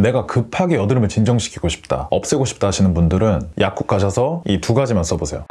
내가 급하게 여드름을 진정시키고 싶다, 없애고 싶다 하시는 분들은 약국 가셔서 이 두 가지만 써보세요.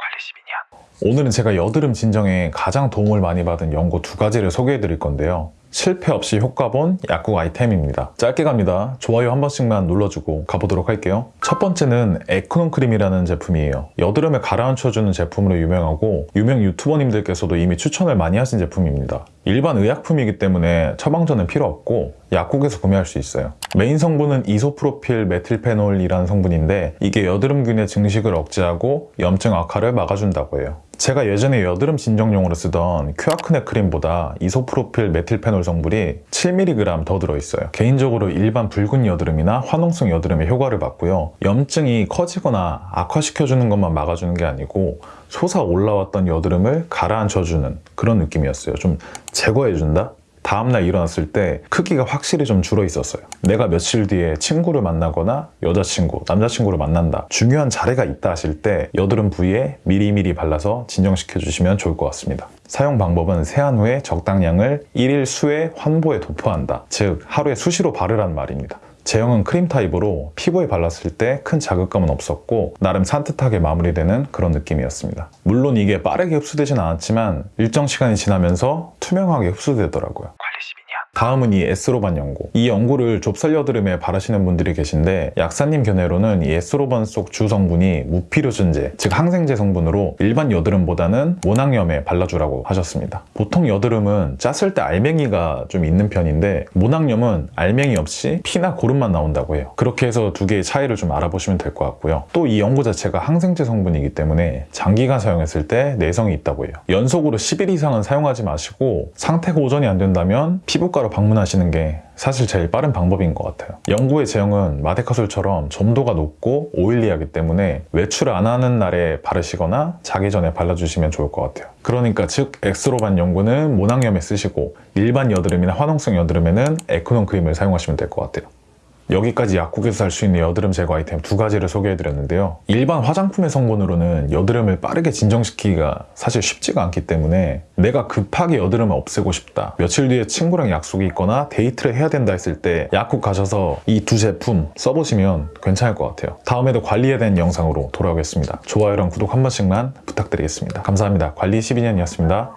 오늘은 제가 여드름 진정에 가장 도움을 많이 받은 연고 두 가지를 소개해 드릴 건데요. 실패 없이 효과 본 약국 아이템입니다. 짧게 갑니다. 좋아요 한 번씩만 눌러주고 가보도록 할게요. 첫 번째는 에코논 크림이라는 제품이에요. 여드름을 가라앉혀주는 제품으로 유명하고 유명 유튜버님들께서도 이미 추천을 많이 하신 제품입니다. 일반 의약품이기 때문에 처방전은 필요 없고 약국에서 구매할 수 있어요. 메인 성분은 이소프로필 메틸페놀이라는 성분인데 이게 여드름균의 증식을 억제하고 염증 악화를 막아준다고 해요. 제가 예전에 여드름 진정용으로 쓰던 큐아크네 크림보다 이소프로필 메틸페놀 성분이 7mg 더 들어있어요. 개인적으로 일반 붉은 여드름이나 화농성 여드름에 효과를 봤고요. 염증이 커지거나 악화시켜주는 것만 막아주는 게 아니고 솟아 올라왔던 여드름을 가라앉혀주는 그런 느낌이었어요. 좀 제거해준다? 다음날 일어났을 때 크기가 확실히 좀 줄어 있었어요. 내가 며칠 뒤에 친구를 만나거나 여자친구, 남자친구를 만난다. 중요한 자리가 있다 하실 때 여드름 부위에 미리미리 발라서 진정시켜 주시면 좋을 것 같습니다. 사용 방법은 세안 후에 적당량을 1일 수에 환보에 도포한다. 즉 하루에 수시로 바르라는 말입니다. 제형은 크림 타입으로 피부에 발랐을 때 큰 자극감은 없었고 나름 산뜻하게 마무리되는 그런 느낌이었습니다. 물론 이게 빠르게 흡수되진 않았지만 일정 시간이 지나면서 투명하게 흡수되더라고요. 다음은 이 에스로반 연고. 이 연고를 좁쌀 여드름에 바르시는 분들이 계신데 약사님 견해로는 이 에스로반 속 주 성분이 무피로신제, 즉 항생제 성분으로 일반 여드름보다는 모낭염에 발라주라고 하셨습니다. 보통 여드름은 짰을 때 알맹이가 좀 있는 편인데 모낭염은 알맹이 없이 피나 고름만 나온다고 해요. 그렇게 해서 두 개의 차이를 좀 알아보시면 될 것 같고요. 또 이 연고 자체가 항생제 성분이기 때문에 장기간 사용했을 때 내성이 있다고 해요. 연속으로 10일 이상은 사용하지 마시고 상태가 호전이 안 된다면 피부과로 방문하시는 게 사실 제일 빠른 방법인 것 같아요. 연고의 제형은 마데카솔처럼 점도가 높고 oily하기 때문에 외출 안 하는 날에 바르시거나 자기 전에 발라주시면 좋을 것 같아요. 그러니까 즉 에스로반 연고는 모낭염에 쓰시고 일반 여드름이나 화농성 여드름에는 에코논 크림을 사용하시면 될 것 같아요. 여기까지 약국에서 살 수 있는 여드름 제거 아이템 두 가지를 소개해드렸는데요. 일반 화장품의 성분으로는 여드름을 빠르게 진정시키기가 사실 쉽지가 않기 때문에 내가 급하게 여드름을 없애고 싶다. 며칠 뒤에 친구랑 약속이 있거나 데이트를 해야 된다 했을 때 약국 가셔서 이 두 제품 써보시면 괜찮을 것 같아요. 다음에도 관리에 대한 영상으로 돌아오겠습니다. 좋아요랑 구독 한 번씩만 부탁드리겠습니다. 감사합니다. 관리 12년이었습니다.